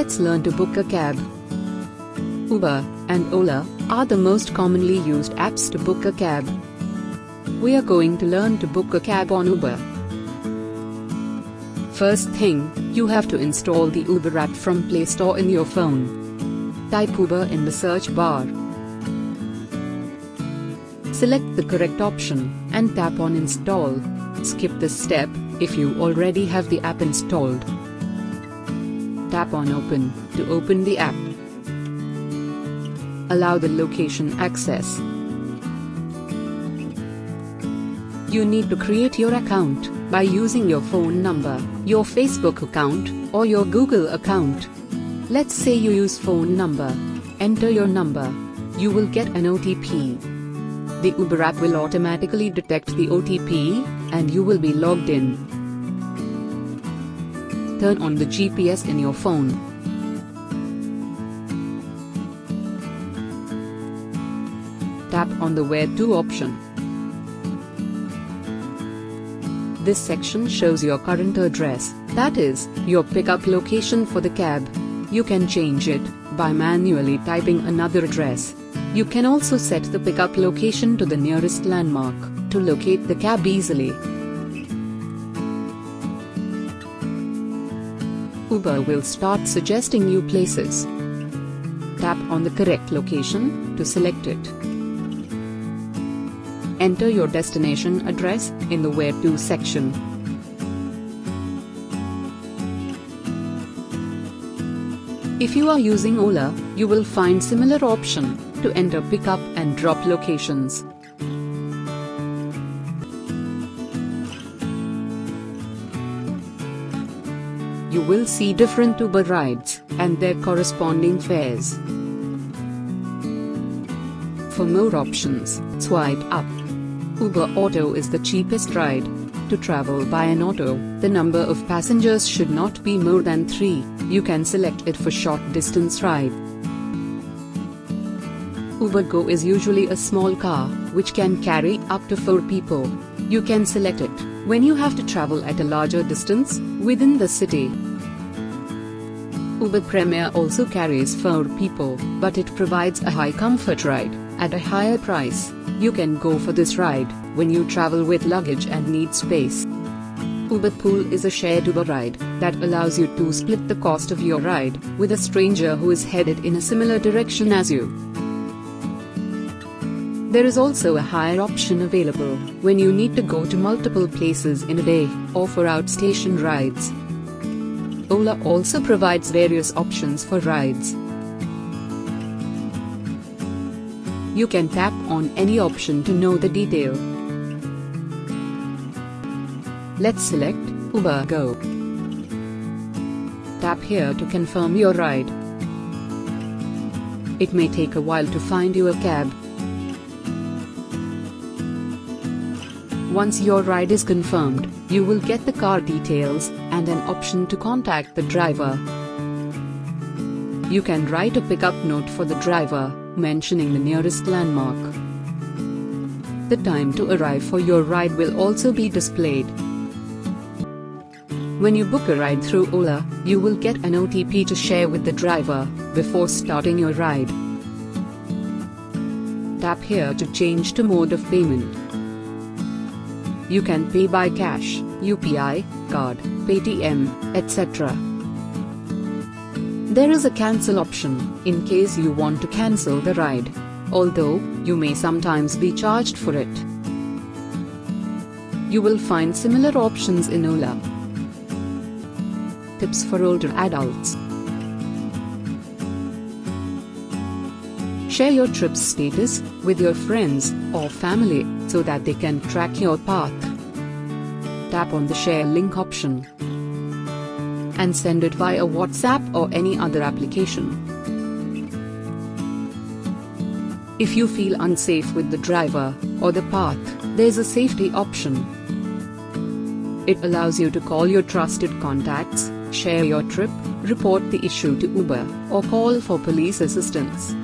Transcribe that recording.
Let's learn to book a cab. Uber and Ola are the most commonly used apps to book a cab. We are going to learn to book a cab on Uber. First thing, you have to install the Uber app from Play Store in your phone. Type Uber in the search bar. Select the correct option and tap on install. Skip this step if you already have the app installed. Tap on open to open the app. Allow the location access. You need to create your account by using your phone number, your Facebook account, or your Google account. Let's say you use phone number. Enter your number. You will get an OTP. The Uber app will automatically detect the OTP, and you will be logged in. Turn on the GPS in your phone. Tap on the Where To option. This section shows your current address, that is, your pickup location for the cab. You can change it by manually typing another address. You can also set the pickup location to the nearest landmark to locate the cab easily. Uber will start suggesting you places. Tap on the correct location to select it. Enter your destination address in the Where To section. If you are using Ola, you will find similar option to enter pickup and drop locations. You will see different Uber rides and their corresponding fares. For more options, swipe up. Uber Auto is the cheapest ride. To travel by an auto, the number of passengers should not be more than 3, you can select it for short distance ride. Uber Go is usually a small car, which can carry up to 4 people. You can select it when you have to travel at a larger distance within the city. Uber Premier also carries 4 people, but it provides a high comfort ride at a higher price. You can go for this ride when you travel with luggage and need space. Uber Pool is a shared Uber ride that allows you to split the cost of your ride with a stranger who is headed in a similar direction as you. There is also a hire option available when you need to go to multiple places in a day or for outstation rides. Ola also provides various options for rides. You can tap on any option to know the detail. Let's select Uber Go. Tap here to confirm your ride. It may take a while to find you a cab. Once your ride is confirmed, you will get the car details and an option to contact the driver. You can write a pickup note for the driver, mentioning the nearest landmark. The time to arrive for your ride will also be displayed. When you book a ride through Ola, you will get an OTP to share with the driver before starting your ride. Tap here to change to mode of payment. You can pay by cash, UPI, card, Paytm, etc. There is a cancel option, in case you want to cancel the ride. Although, you may sometimes be charged for it. You will find similar options in Ola. Tips for older adults. Share your trip's status with your friends or family so that they can track your path. Tap on the share link option and send it via WhatsApp or any other application. If you feel unsafe with the driver or the path, there's a safety option. It allows you to call your trusted contacts, share your trip, report the issue to Uber, or call for police assistance.